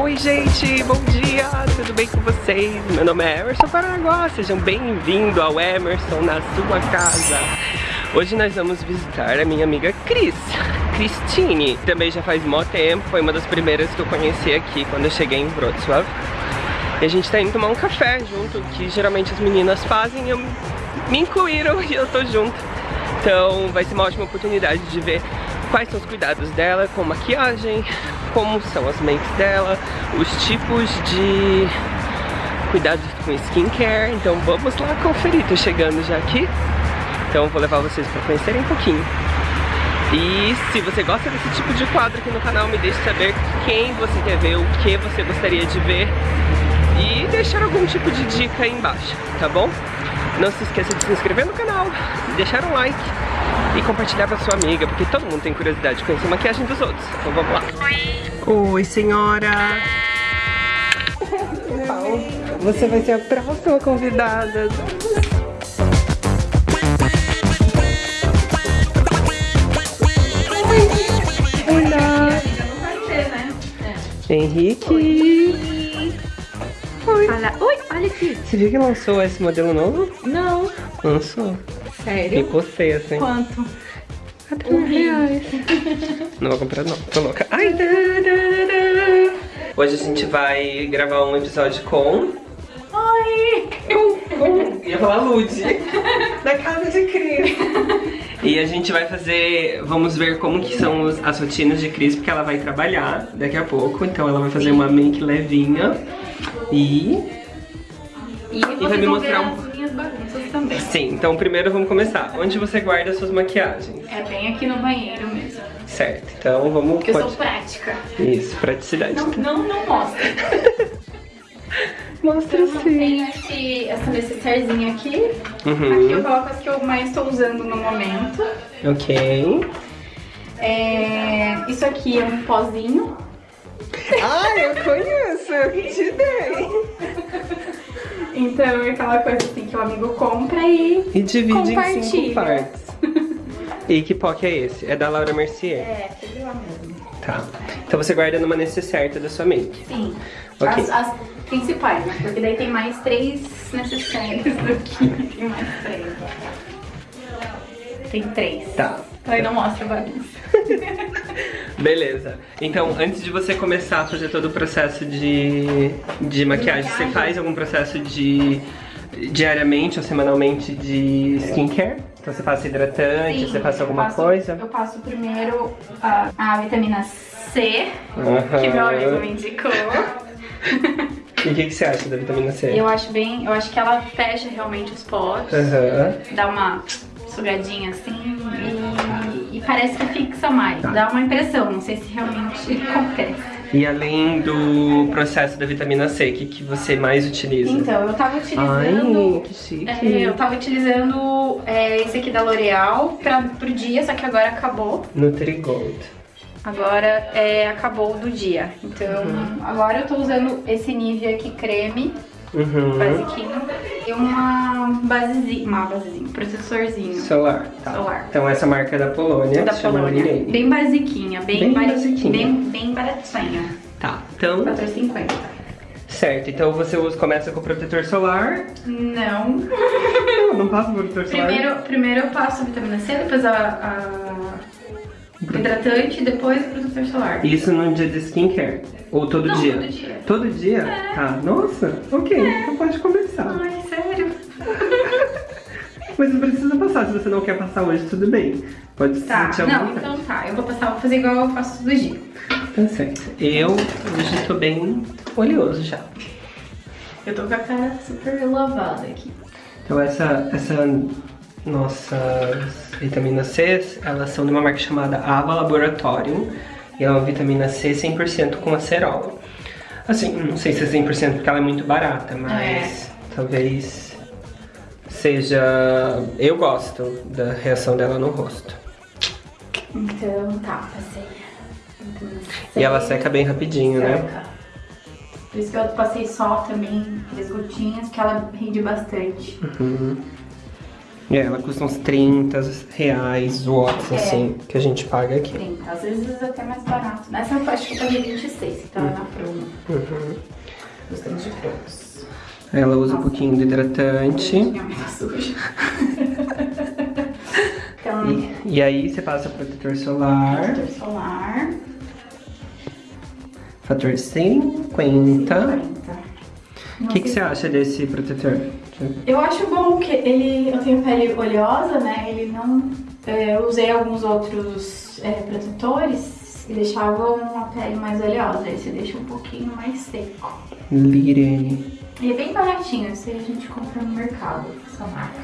Oi gente, bom dia, tudo bem com vocês? Meu nome é Emerson Paraguá, sejam bem-vindos ao Emerson na sua casa. Hoje nós vamos visitar a minha amiga Cris, Cristine. Também já faz mó tempo, foi uma das primeiras que eu conheci aqui quando eu cheguei em Wrocław. E a gente tá indo tomar um café junto, que geralmente as meninas fazem e eu me incluíram e eu tô junto. Então vai ser uma ótima oportunidade de ver quais são os cuidados dela com maquiagem, como são as makes dela, os tipos de cuidados com skincare. Então vamos lá conferir, tô chegando já aqui. Então vou levar vocês para conhecerem um pouquinho. E se você gosta desse tipo de quadro aqui no canal, me deixe saber quem você quer ver, o que você gostaria de ver e deixar algum tipo de dica aí embaixo, tá bom? Não se esqueça de se inscrever no canal, deixar um like e compartilhar com a sua amiga, porque todo mundo tem curiosidade de conhecer a maquiagem dos outros. Então vamos lá. Oi, senhora. Você vai ser a próxima convidada. Olá. Henrique. Oi. Fala. Oi, olha aqui. Você viu que lançou esse modelo novo? Não. Lançou. Sério? E postei assim. Quanto? Um reais. Não vou comprar não, tô louca. Ai, da, da, da. Hoje a gente vai gravar um episódio com... Oi! Com, com... Ia falar Lud. da casa de Cris. E a gente vai fazer... Vamos ver como que são os, as rotinas de Cris, porque ela vai trabalhar daqui a pouco. Então ela vai fazer uma make levinha. E... E, E vai me mostrar um... também. Sim, então primeiro vamos começar. Onde você guarda suas maquiagens? É bem aqui no banheiro mesmo. Certo, então vamos... Porque eu pode- sou prática. Isso, praticidade. Não, não, não mostra. Mostra Então, eu tenho esse, essa necessairezinha aqui. Uhum. Aqui eu coloco as que eu mais estou usando no momento. Ok. É, isso aqui é um pozinho. Ah, eu conheço, eu que te dei. Então é aquela coisa assim que o amigo compra e E divide em cinco partes. E que POC é esse? É da Laura Mercier. É, tudo lá mesmo. Tá. Então você guarda numa necessaire da sua make. Sim. Ok. As, as principais, né? Porque daí tem mais três necessários do que tem mais três. Tem três. Tá. Então aí não mostra a bagunça. Beleza. Então, antes de você começar a fazer todo o processo de, de maquiagem, você faz algum processo de diariamente ou semanalmente de skincare? Então você passa hidratante, você passa alguma passo- coisa? Eu passo primeiro a, a vitamina C, que meu amigo me indicou. E o que, que você acha da vitamina C? Eu acho bem, eu acho que ela fecha realmente os poros, dá uma sugadinha assim parece que fixa mais. Dá uma impressão, não sei se realmente acontece. E além do processo da vitamina C, o que, que você mais utiliza? Então, eu tava Ai, utilizando. que chique. é, eu tava utilizando é, esse aqui da L'Oreal pro dia, só que agora acabou. Nutrigold. Agora é, acabou do dia. Então, agora eu tô usando esse Nivea aqui creme, Uhum. basiquinho, e uma basezinha, uma basezinha, processorzinho Solar. Tá. Solar. Então essa marca é da Polônia. da Polônia. Bem basiquinha, bem, Bem bari- basiquinha. Bem, bem baratinha. Tá. Então, 4,50. certo. Então você usa, começa com o protetor solar. Não. Não, não passa protetor solar. Primeiro, primeiro eu passo a vitamina C, depois a, a hidratante, depois o protetor solar. Isso no dia de skincare? Ou todo Não, dia? todo dia. Todo dia? Tá. Nossa, ok. Então pode começar. Mas não precisa passar. Se você não quer passar hoje, tudo bem. Pode se Tá, à não, então tá. Eu vou passar, vou fazer igual eu faço todo dia. Tá certo. Eu hoje tô bem oleoso já. Eu tô com a cara super lavada aqui. Então essa, essa nossas vitaminas C, elas são de uma marca chamada Ava Laboratorium. E é uma vitamina C 100% com acerola. Assim, não sei se é 100% porque ela é muito barata, mas talvez seja... Eu gosto da reação dela no rosto. Então tá, passei. C, E ela seca bem rapidinho, né? seca. Por isso que eu passei só também, três gotinhas, que ela rende bastante. Uhum. É, ela custa uns 30 reais watts, É. assim, que a gente paga aqui. 30, às vezes até mais barato. Nessa eu acho que eu paguei 26, que tava na promo. Uhum. Gostamos de promos. Ela usa um pouquinho do hidratante. Então, E, e aí você passa protetor solar, protetor solar. fator 50. 40. O que, que você acha desse protetor? Eu acho bom que ele. Eu tenho pele oleosa, né? Ele não. é, eu usei alguns outros é, protetores e deixavam a pele mais oleosa. Esse deixa um pouquinho mais seco. Lirene. E é bem baratinho, esse a gente compra no mercado, essa marca.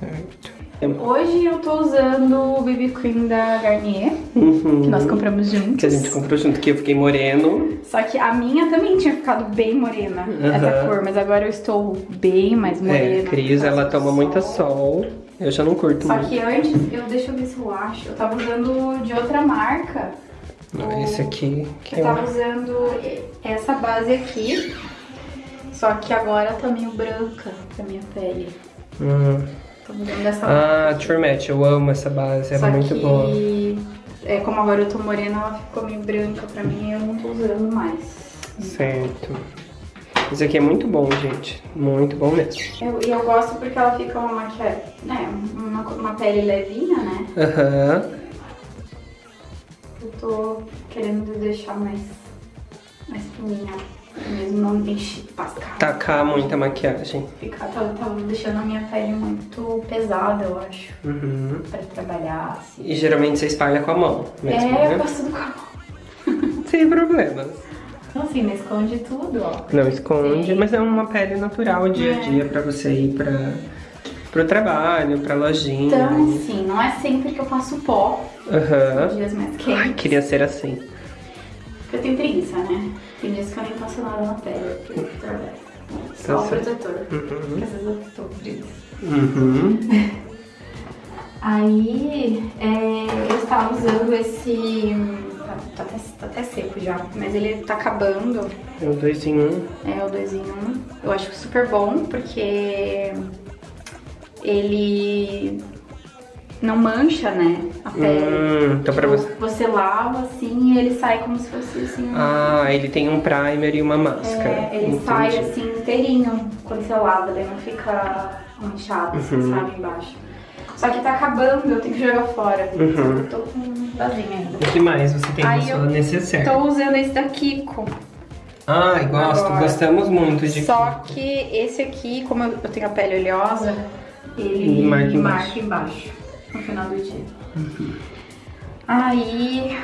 Certo. Hoje eu tô usando o BB Cream da Garnier, Uhum. que nós compramos juntos. Que a gente comprou junto, que eu fiquei moreno. Só que a minha também tinha ficado bem morena, essa Aham. cor, mas agora eu estou bem mais morena. É, Cris, ela toma do muita sol. Eu já não curto Só muito. que antes, eu deixa eu ver se eu acho, eu tava usando de outra marca. Não, esse aqui, que Eu é tava o- usando essa base aqui, só que agora tá meio branca pra minha pele. Hum. Tô usando essa Ah, True Match, eu amo essa base, ela é muito que, boa. É, como agora eu tô morena, ela ficou meio branca pra mim e eu não tô usando mais. Certo. Esse aqui é muito bom, gente. Muito bom mesmo. Eu- E eu, gosto porque ela fica uma maquiagem, né, uma, uma pele levinha, né? Aham. Eu tô querendo deixar mais, mais fininha, mesmo não enche pascar. Tacar muita maquiagem. Ficar, tava, tava deixando a minha pele muito pesada, eu acho, Uhum. pra trabalhar, assim. E geralmente você espalha com a mão mesmo, é, eu né? faço tudo com a mão. Sem problemas. Então assim, não esconde tudo, ó. Não esconde, Sim. mas é uma pele natural dia a É. dia pra você ir pra, pro trabalho, pra lojinha. Então, assim, não é sempre que eu passo pó, Aham. dias mais Ai, quentes. queria ser assim. Porque eu tenho preguiça, né? Tem dias que eu nem passo nada na pele, porque eu trabalho. Só Tá o protetor. Uhum. Porque às vezes eu tô preguiça. Uhum. Aí é, eu estava usando esse. Tá, tá até, tá até seco já, mas ele tá acabando. É o dois em um. É o 2 em 1. Um. Eu acho super bom porque ele não mancha, né? A pele. Hum, então pra Tipo, você. Você lava assim e ele sai como se fosse assim. um- Ah, ele tem um primer e uma máscara. É, ele Entendi. sai assim inteirinho quando você lava, daí não fica manchado, assim, Uhum. sabe, embaixo. Só que tá acabando, eu tenho que jogar fora. Uhum. Tô com vazio ainda. O que mais você tem Aí na sua necessaire? Tô usando esse da Kiko. Ai, gosto. Agora. Gostamos muito de Só que esse aqui, como eu tenho a pele oleosa, ele Ele marca embaixo. marca embaixo no final do dia. Aí.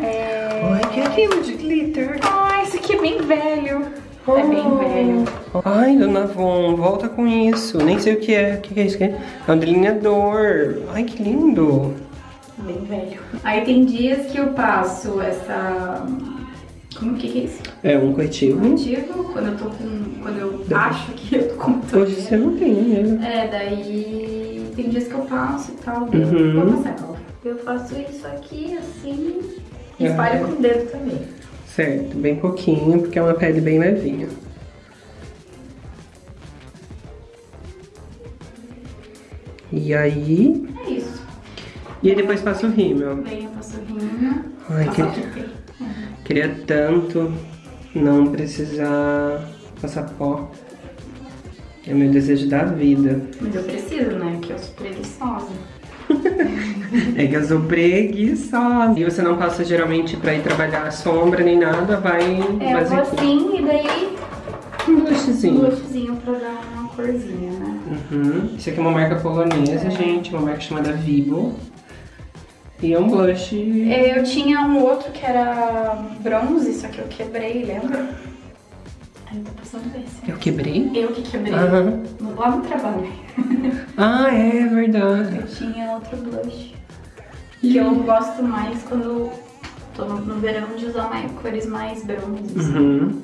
É... Ai, que aquilo de glitter. Ah, esse aqui é bem velho. É bem velho. Ai, dona Von, volta com isso. Nem sei o que é. O que é isso aqui? É um delineador. Ai, que lindo. Bem velho. Aí tem dias que eu passo essa. Como que, que é isso? É um corretivo. Motivo, quando eu tô com. Quando eu acho que eu tô com Hoje você não tem, né? É, daí tem dias que eu passo e tal, Uhum. eu vou passar. Eu faço isso aqui assim e espalho com o dedo também. Certo, bem pouquinho, porque é uma pele bem levinha. E aí... É isso. E aí depois passa o rímel. Daí eu passo o rímel. Ai, passo que- a pele. Queria tanto não precisar passar pó. É meu desejo da vida. Mas eu preciso, né? Porque eu sou preguiçosa. É que eu sou preguiçosa. E você não passa geralmente pra ir trabalhar sombra nem nada, vai É, eu vou assim e daí um um blushzinho. blushzinho pra dar uma corzinha, né? Uhum. Isso aqui é uma marca polonesa, gente, uma marca chamada Vivo. E é um blush. Eu tinha um outro que era bronze, só que eu quebrei, lembra? Eu tô passando esse. Eu quebrei? Eu que quebrei. No- Lá no trabalho. Ah, é verdade. Eu tinha outro blush. Que eu gosto mais quando tô no, no verão de usar mais, cores mais bronzes. Uhum.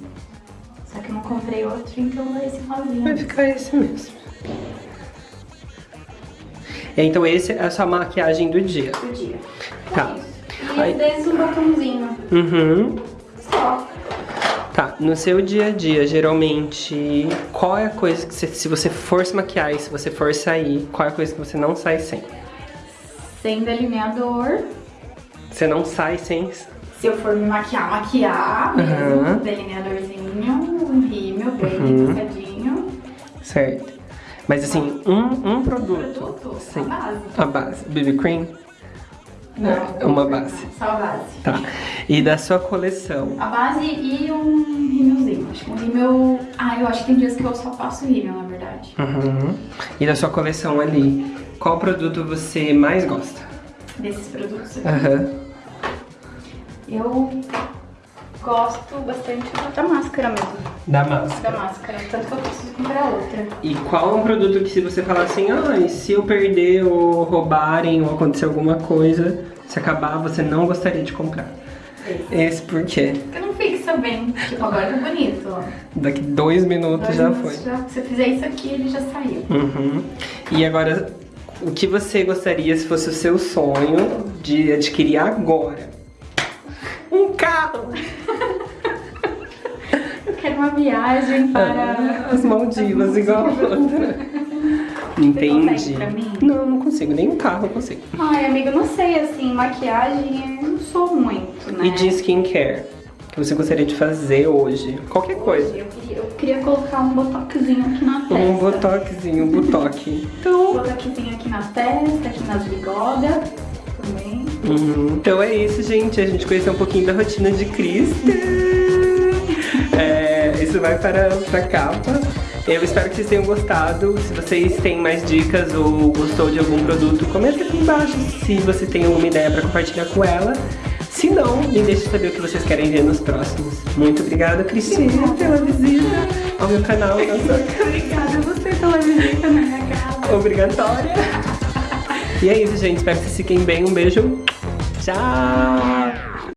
Só que eu não comprei outro, então é esse rosinha. Vai ficar esse mesmo. É, Então esse é a sua maquiagem do dia. do dia. Tá. É. E Aí- às vezes um batomzinho. Uhum. Só. Tá, no seu dia a dia, geralmente, qual é a coisa que você, se você for se maquiar e se você for sair, qual é a coisa que você não sai sem? Sem delineador. Você não sai sem... Se eu for me maquiar, maquiar mesmo, Aham. delineadorzinho, um rímel bem Uhum. Certo. Mas assim, um, um produto. Produto, Sim. a base. A base. BB cream? Não, É uma base. Só a base. Tá. E da sua coleção? A base e um rímelzinho. Acho que um rímel... Ah, eu acho que tem dias que eu só passo rímel, na verdade. Uhum. E da sua coleção ali, qual produto você mais gosta? Desses produtos aqui. Aham. Eu gosto bastante da máscara mesmo. Da Da máscara. máscara. Tanto que eu preciso comprar outra. E qual um produto que se você falar assim, ah, se eu perder ou roubarem ou acontecer alguma coisa, se acabar, você não gostaria de comprar? Esse. Esse por quê? Porque não fixa bem. Tipo, agora tá bonito, ó. Daqui dois minutos Dois já minutos foi. já- se eu fizer isso aqui, ele já saiu. Uhum. E agora, o que você gostaria se fosse o seu sonho de adquirir agora? Um carro! Quero uma viagem para... As Maldivas, igual a outra. Entendi. Não, não consigo. Nem um carro eu consigo. Ai, amiga, não sei, assim, maquiagem eu não sou muito, né? E de skincare? Que você gostaria de fazer hoje? Qualquer coisa. Eu queria, eu queria colocar um botoxzinho aqui na testa. Um botoxinho, um botoque. Então, Um botoxzinho aqui na testa, aqui nas bigodas também. Uhum. Então é isso, gente. A gente conheceu um pouquinho da rotina de Krista. Isso vai para, para a capa. Eu espero que vocês tenham gostado. Se vocês têm mais dicas ou gostou de algum produto, comenta aqui embaixo se você tem alguma ideia para compartilhar com ela. Se não, me deixe saber o que vocês querem ver nos próximos. Muito obrigada, Cristina, pela visita ao meu canal. Obrigada a você pela visita na minha casa. obrigatória. E é isso, gente. Espero que vocês fiquem bem. Um beijo. Tchau!